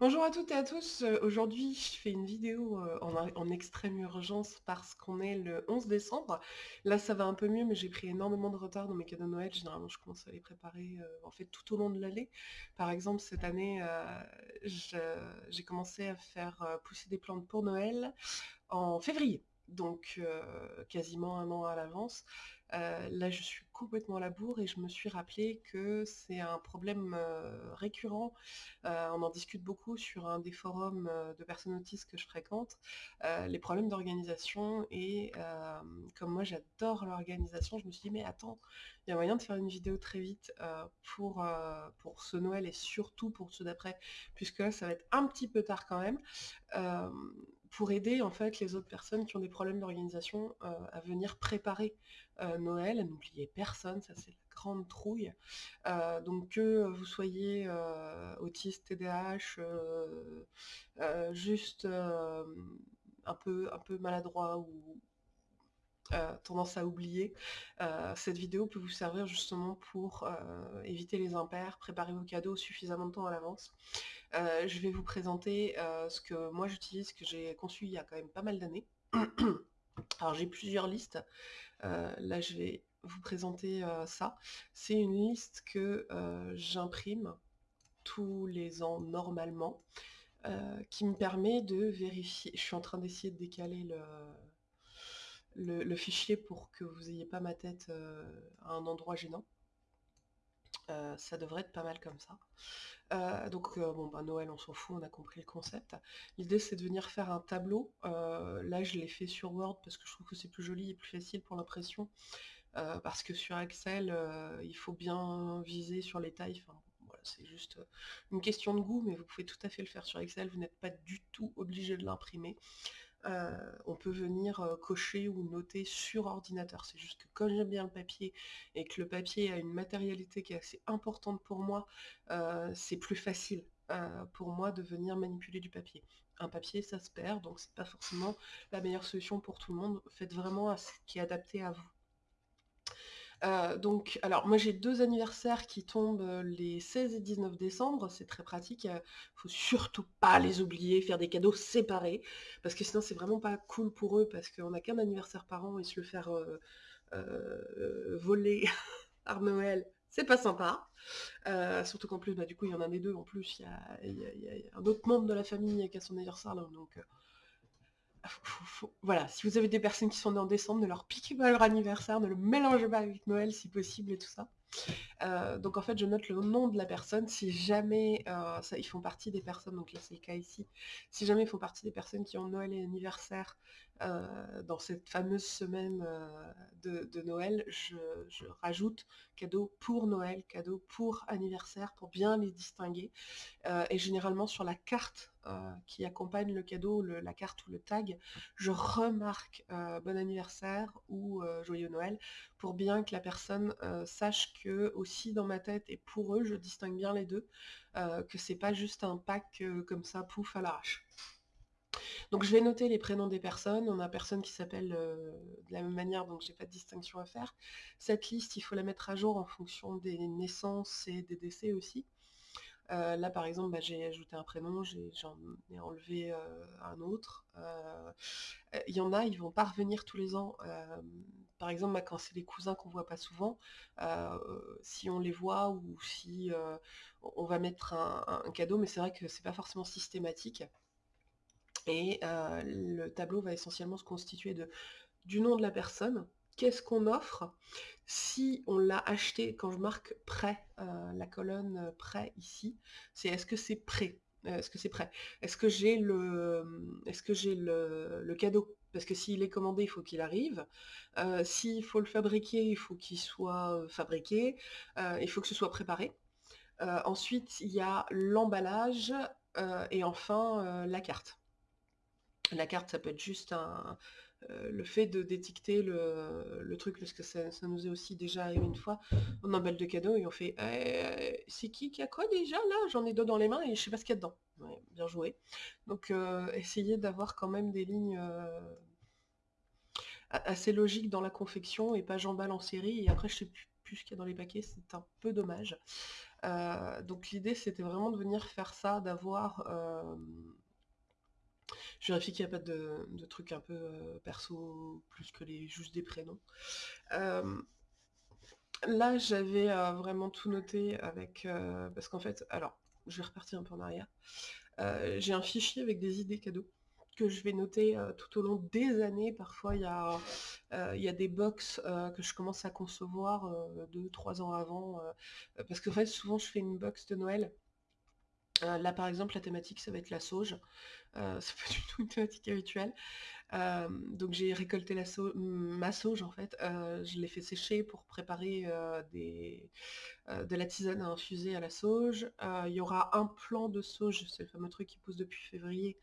Bonjour à toutes et à tous, heu, aujourd'hui je fais une vidéo, heu, en extrême urgence parce qu'on est le 11 décembre. Là ça va un peu mieux mais j'ai pris énormément de retard dans mes cadeaux de Noël. Généralement je commence à les préparer, heu, en fait tout au long de l'année. Par exemple cette année, j'ai commencé à faire, pousser des plantes pour Noël en février donc heu, quasiment un an à l'avance. Heu, là, je suis complètement à la bourre et je me suis rappelé que c'est un problème, heu, récurrent. On en discute beaucoup sur un des forums, de personnes autistes que je fréquente, les problèmes d'organisation et comme moi j'adore l'organisation, je me suis dit: «Mais attends, il y a moyen de faire une vidéo très vite, pour, pour ce Noël et surtout pour ceux d'après», puisque là ça va être un petit peu tard quand même. Pour aider en fait les autres personnes qui ont des problèmes d'organisation, heu, à venir préparer, heu, Noël, à n'oublier personne, ça c'est la grande trouille. Heu, donc que vous soyez, autiste, TDAH, juste, un peu un peu maladroit ou tendance à oublier, cette vidéo peut vous servir justement pour, éviter les impairs, préparer vos cadeaux suffisamment de temps à l'avance. Heu, je vais vous présenter, heu, ce que moi j'utilise, que j'ai conçu il y a quand même pas mal d'années. Alors j'ai plusieurs listes, heu, là je vais vous présenter, ça. C'est une liste que, j'imprime tous les ans normalement, qui me permet de vérifier je suis en train d'essayer de décaler le le le fichier pour que vous ayez pas ma tête, à un endroit gênant. Heu, ça devrait être pas mal comme ça. Heu, donc heu, bon, bah, Noël, on s'en fout, on a compris le concept. L'idée, c'est de venir faire un tableau. Là, je l'ai fait sur Word parce que je trouve que c'est plus joli et plus facile pour l'impression. Parce que sur Excel, il faut bien viser sur les tailles, c'est juste, une question de goût, mais vous pouvez tout à fait le faire sur Excel, vous n'êtes pas du tout obligé de l'imprimer. Heu, on peut venir, heu, cocher ou noter sur ordinateur. C'est juste que comme j'aime bien le papier et que le papier a une matérialité qui est assez importante pour moi, heu, c'est plus facile, pour moi de venir manipuler du papier. Un papier, ça se perd, donc c'est pas forcément la meilleure solution pour tout le monde. Faites vraiment ce qui est adapté à vous. Heu, donc alors moi j'ai 2 anniversaires qui tombent, heu, les 16 et 19 décembre, c'est très pratique, heu, faut surtout pas les oublier, faire des cadeaux séparés, parce que sinon c'est vraiment pas cool pour eux, parce qu'on a qu'un anniversaire par an et se le faire, voler par Noël, c'est pas sympa. Surtout qu'en plus, bah, du coup, il y en a des 2 en plus, il y a il il il un autre membre de la famille qui a son anniversaire donc voilà, si vous avez des personnes qui sont nées en décembre, ne leur piquez pas leur anniversaire, ne le mélangez pas avec Noël si possible et tout ça. Heu, donc en fait, je note le nom de la personne si jamais, heu, ça ils font partie des personnes, donc là c'est le cas ici, si jamais ils font partie des personnes qui ont Noël et anniversaire, heu, dans cette fameuse semaine, heu, de Noël, je rajoute cadeau pour Noël, cadeau pour anniversaire, pour bien les distinguer. Heu et généralement sur la carte, qui accompagne le cadeau, la carte ou le tag, je remarque, bon anniversaire ou joyeux Noël pour bien que la personne, sache que aussi dans ma tête et pour eux, je distingue bien les 2, heu, que c'est pas juste un pack, comme ça, pouf, à l'arrache. Donc je vais noter les prénoms des personnes. On a personne qui s'appelle, heu, de la même manière, donc j'ai pas de distinction à faire. Cette liste, il faut la mettre à jour en fonction des naissances et des décès aussi. Heu, là, par exemple, bah, j'ai ajouté un prénom, j'en ai enlevé, heu, un autre. Il y en a, ils vont pas revenir tous les ans. Par exemple, bah, quand c'est des cousins qu'on voit pas souvent, si on les voit ou si, on va mettre un un cadeau, mais c'est vrai que c'est pas forcément systématique et heu, le tableau va essentiellement se constituer de du nom de la personne, qu'est-ce qu'on offre, si on l'a acheté, quand je marque prêt, heu, la colonne, heu, prêt ici, c'est est-ce que c'est prêt? Est-ce que c'est prêt? Est-ce que j'ai le, j'ai le le cadeau? Parce que s'il est commandé, il faut qu'il arrive. S'il faut le fabriquer, il faut qu'il soit, fabriqué. Il faut que ce soit préparé. Ensuite, il y a l'emballage, et enfin, la carte. La carte, ça peut être juste heu, le fait de d'étiqueter le truc, parce que ça nous est aussi déjà arrivé une fois. On emballe des cadeaux et on fait: «Heu, c'est qui qui a quoi déjà là? J'en ai 2 dans les mains et je sais pas ce qu'il y a dedans». Bien joué. Donc heu, essayez d'avoir quand même des lignes, heu, a assez logiques dans la confection et pas j'emballe en série et après je sais plus plus ce qu'il y a dans les paquets, c'est un peu dommage. donc l'idée c'était vraiment de venir faire ça, d'avoir... je vérifie qu'il n'y a pas de, trucs un peu perso plus que les juste des prénoms. là j'avais vraiment tout noté avec... parce qu'en fait, alors, je vais repartir un peu en arrière. j'ai un fichier avec des idées cadeaux que je vais noter tout au long des années. Parfois, il y a, des box que je commence à concevoir deux, trois ans avant. parce que en fait, souvent, je fais une box de Noël. Là, par exemple, la thématique, ça va être la sauge. c'est pas du tout une thématique habituelle. donc j'ai récolté la ma sauge en fait, je l'ai fait sécher pour préparer de la tisane à infuser à la sauge. Il y aura un plan de sauge, c'est le fameux truc qui pousse depuis février,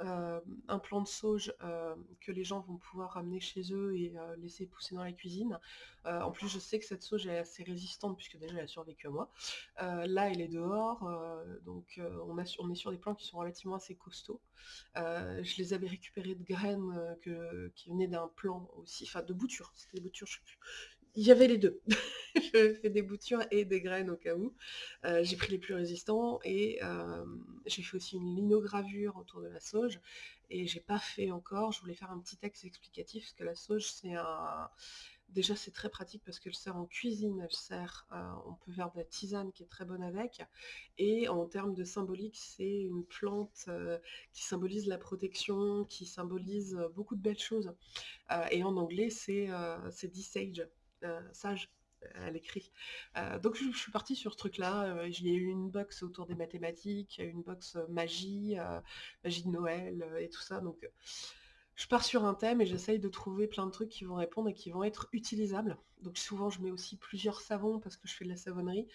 euh, un plant de sauge euh, que les gens vont pouvoir ramener chez eux et euh, laisser pousser dans la cuisine. en plus, je sais que cette sauge est assez résistante puisque déjà elle a survécu à moi. là, elle est dehors, donc on, est sur des plants qui sont relativement assez costauds. je les avais récupérés de graines qui venaient d'un plant aussi, enfin de boutures, c'était des boutures, je sais plus, il y avait les deux. je fais des boutures et des graines au cas où. Euh, j'ai pris les plus résistants et euh, j'ai fait aussi une linogravure autour de la sauge. Et j'ai pas fait encore, je voulais faire un petit texte explicatif parce que la sauge c'est un, Déjà, c'est très pratique parce qu'elle sert en cuisine, elle sert, euh, on peut faire de la tisane qui est très bonne avec. Et en termes de symbolique, c'est une plante qui symbolise la protection, qui symbolise beaucoup de belles choses. et en anglais, c'est dit sage, sage à l'écrit. donc je, suis partie sur ce truc-là. J'ai eu une box autour des mathématiques, une box magie, magie de Noël et tout ça. Donc je pars sur un thème et j'essaye de trouver plein de trucs qui vont répondre et qui vont être utilisables. Donc souvent je mets aussi plusieurs savons parce que je fais de la savonnerie.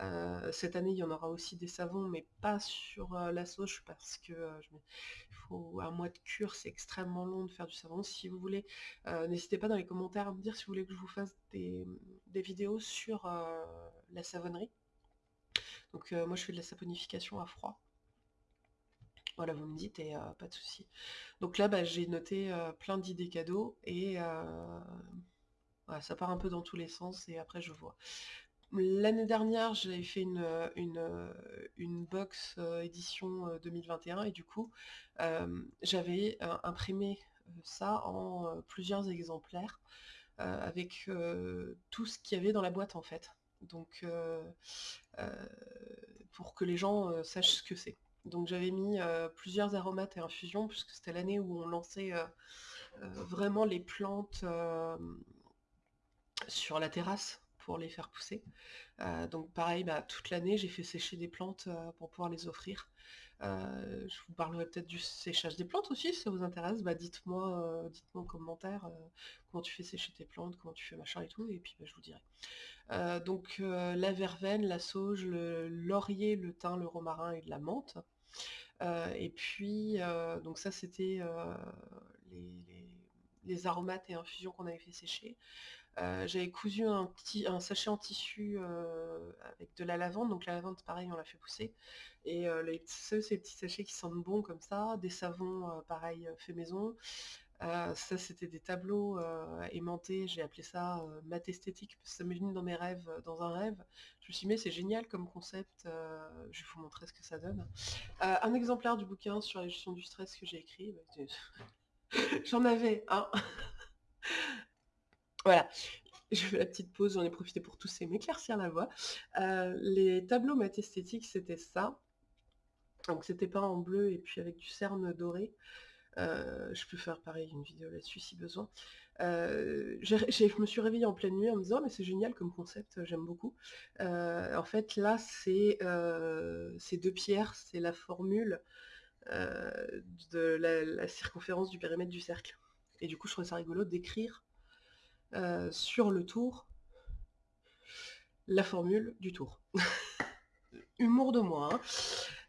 Euh, cette année il y en aura aussi des savons mais pas sur euh, la sauge parce que euh, faut un mois de cure, c'est extrêmement long de faire du savon. Si vous voulez, n'hésitez pas dans les commentaires à me dire si vous voulez que je vous fasse des, des vidéos sur la savonnerie. Donc moi je fais de la saponification à froid. Voilà, vous me dites et pas de souci. Donc là, bah, j'ai noté plein d'idées cadeaux et ça part un peu dans tous les sens et après je vois. L'année dernière, j'avais fait une, une, box édition 2021 et du coup, j'avais imprimé ça en plusieurs exemplaires avec tout ce qu'il y avait dans la boîte en fait. Donc, pour que les gens sachent ce que c'est. Donc j'avais mis plusieurs aromates et infusions, puisque c'était l'année où on lançait vraiment les plantes sur la terrasse pour les faire pousser. donc pareil, bah, toute l'année, j'ai fait sécher des plantes pour pouvoir les offrir. Je vous parlerai peut-être du séchage des plantes aussi, si ça vous intéresse. Bah, dites-moi dites-moi en commentaire comment tu fais sécher tes plantes, comment tu fais machin et tout, et puis bah, je vous dirai. donc la verveine, la sauge, le laurier, le thym, le romarin et de la menthe. et puis, donc ça c'était les, aromates et infusions qu'on avait fait sécher. J'avais cousu un, petit, un sachet en tissu avec de la lavande, donc la lavande pareil on l'a fait pousser. Et les, ces petits sachets qui sentent bon comme ça, des savons pareil fait maison, euh, ça, c'était des tableaux euh, aimantés, j'ai appelé ça euh, math esthétique, parce que ça m'est venu dans mes rêves, dans un rêve. Je me suis dit, mais c'est génial comme concept, je vais vous montrer ce que ça donne. un exemplaire du bouquin sur la gestion du stress que j'ai écrit, bah, j'en avais un. voilà, je fais la petite pause, j'en ai profité pour tousser, m'éclaircir la voix. les tableaux math esthétique, c'était ça. Donc c'était pas en bleu et puis avec du cerne doré. Euh, je peux faire pareil, une vidéo là-dessus si besoin. Euh, je me suis réveillée en pleine nuit en me disant «Ah, mais c'est génial comme concept, j'aime beaucoup. Euh, en fait là c'est deux pierres, c'est la formule de la, circonférence du périmètre du cercle. Et du coup je trouvais ça rigolo d'écrire sur le tour la formule du tour. Humour de moi. Hein.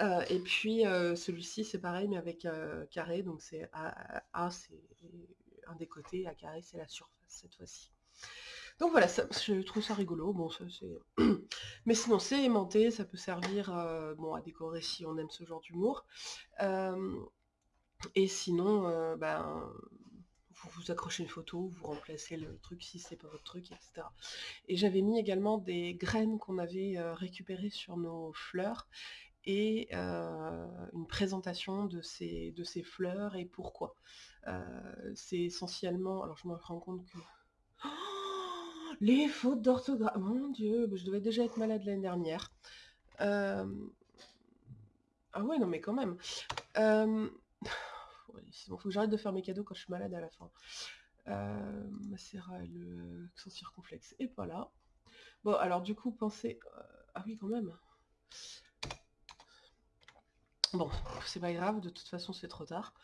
Euh, et puis celui-ci c'est pareil mais avec carré, donc c'est A, c'est un des côtés, A carré c'est la surface cette fois-ci. Donc voilà, je trouve ça rigolo, bon ça c'est... mais sinon c'est aimanté, ça peut servir bon, à décorer si on aime ce genre d'humour. et sinon, ben, vous accrocher une photo, vous remplacez le truc si c'est pas votre truc, etc. Et j'avais mis également des graines qu'on avait récupérées sur nos fleurs et une présentation de ces, de ces fleurs et pourquoi. c'est essentiellement, alors je me rends compte que les fautes d'orthographe. Mon Dieu, je devais déjà être malade l'année dernière. Euh, ah ouais, non mais quand même. Euh... faut que j'arrête de faire mes cadeaux quand je suis malade à la fin. Euh... Macera le accent circonflexe et pas là. Bon, alors du coup, pensez... Euh, ah oui, quand même. Bon, c'est pas grave, de toute façon c'est trop tard.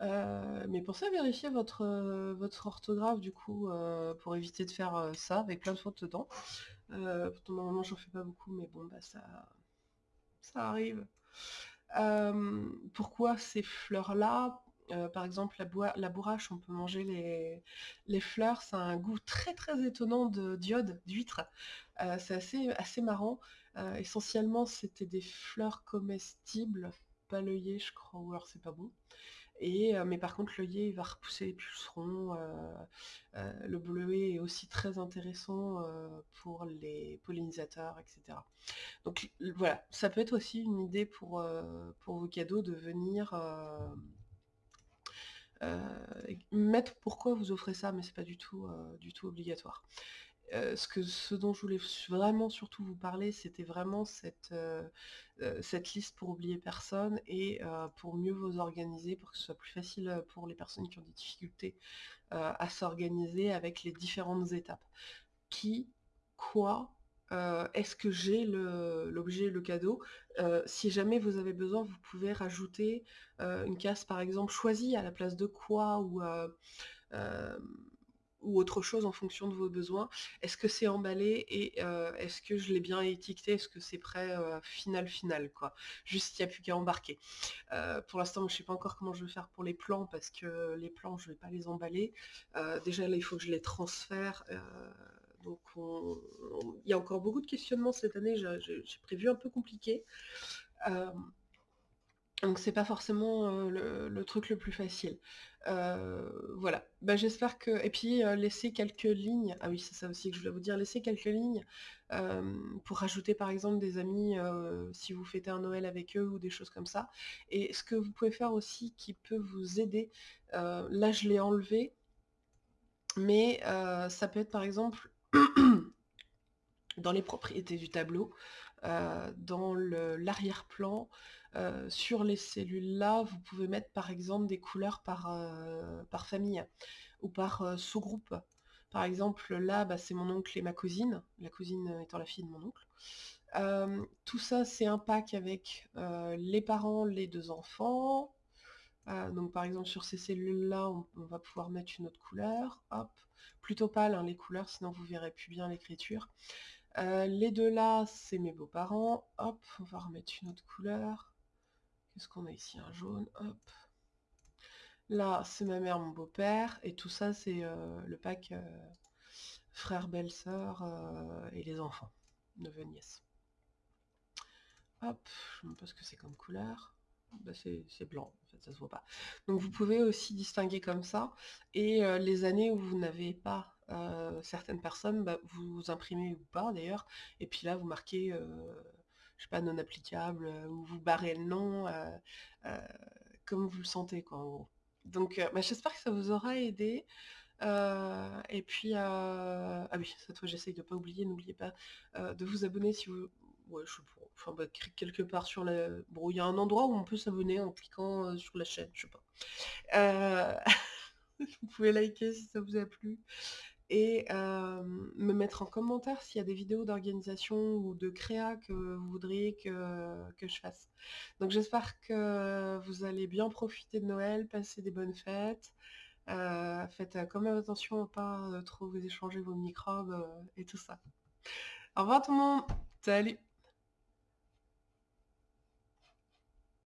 Euh, mais pensez à vérifier votre, euh, votre orthographe du coup pour éviter de faire ça avec plein de fautes dedans. normalement j'en fais pas beaucoup mais bon bah ça, ça arrive. pourquoi ces fleurs là par exemple la, bourrache, on peut manger les, fleurs, ça a un goût très très étonnant de d'iode, d'huître. c'est assez, assez marrant. essentiellement c'était des fleurs comestibles, pas l'œillet je crois, ou alors c'est pas bon mais par contre l'œillet va repousser les pucerons. le bleuet est aussi très intéressant pour les pollinisateurs, etc. Donc voilà, ça peut être aussi une idée pour, pour vos cadeaux de venir mettre pourquoi vous offrez ça, mais c'est pas du tout, du tout obligatoire? Euh, ce, que, ce dont je voulais vraiment surtout vous parler, c'était vraiment cette, euh, euh, cette liste pour oublier personne et pour mieux vous organiser, pour que ce soit plus facile pour les personnes qui ont des difficultés à s'organiser avec les différentes étapes. Qui, quoi, est-ce que j'ai l'objet, le, cadeau? Si jamais vous avez besoin, vous pouvez rajouter une case par exemple choisie à la place de quoi ou autre chose en fonction de vos besoins. Est-ce que c'est emballé et euh, est-ce que je l'ai bien étiqueté? Est-ce que c'est prêt euh, final final quoi? Juste il n'y a plus qu'à embarquer. Euh, pour l'instant je ne sais pas encore comment je vais faire pour les plans parce que les plans je ne vais pas les emballer. déjà là il faut que je les transfère. Donc il y a encore beaucoup de questionnements cette année, j'ai prévu un peu compliqué. Donc c'est pas forcément le, truc le plus facile. voilà. Bah, j'espère que. Et puis laisser quelques lignes. Ah oui, c'est ça aussi que je voulais vous dire. Laisser quelques lignes pour rajouter par exemple des amis si vous fêtez un Noël avec eux ou des choses comme ça. Et ce que vous pouvez faire aussi qui peut vous aider. là je l'ai enlevé. Mais ça peut être par exemple dans les propriétés du tableau, dans l'arrière-plan. Euh, sur les cellules-là, vous pouvez mettre par exemple des couleurs par, euh, par famille ou par euh, sous-groupe. Par exemple, là, bah, c'est mon oncle et ma cousine, la cousine étant la fille de mon oncle. tout ça, c'est un pack avec les parents, les deux enfants. donc par exemple, sur ces cellules-là, on, va pouvoir mettre une autre couleur. Hop, plutôt pâle hein, les couleurs, sinon vous verrez plus bien l'écriture. Les deux là, c'est mes beaux-parents. Hop, on va remettre une autre couleur. Qu'est-ce qu'on a ici? Un jaune, hop. Là, c'est ma mère, mon beau-père, et tout ça, c'est euh, le pack euh, frère, belle-sœur euh, et les enfants, neveu, nièce. Hop, je ne sais pas ce que c'est comme couleur. Bah, c'est blanc, en fait, ça se voit pas. Donc vous pouvez aussi distinguer comme ça. Et les années où vous n'avez pas certaines personnes, bah, vous imprimez ou pas d'ailleurs. Et puis là, vous marquez je sais pas, non applicable, euh, ou vous barrez le nom, euh, euh, comme vous le sentez, quoi, en gros. Donc, bah, j'espère que ça vous aura aidé. et puis, ah oui, cette fois j'essaye de pas oublier, n'oubliez pas de vous abonner si vous... Ouais, je bah, quelque part sur la... Bon, il y a un endroit où on peut s'abonner en cliquant sur la chaîne, je sais pas. vous pouvez liker si ça vous a plu et me mettre en commentaire s'il y a des vidéos d'organisation ou de créa que vous voudriez que, que je fasse. Donc j'espère que vous allez bien profiter de Noël, passer des bonnes fêtes. faites quand même attention à pas trop vous échanger vos microbes et tout ça. Au revoir tout le monde Salut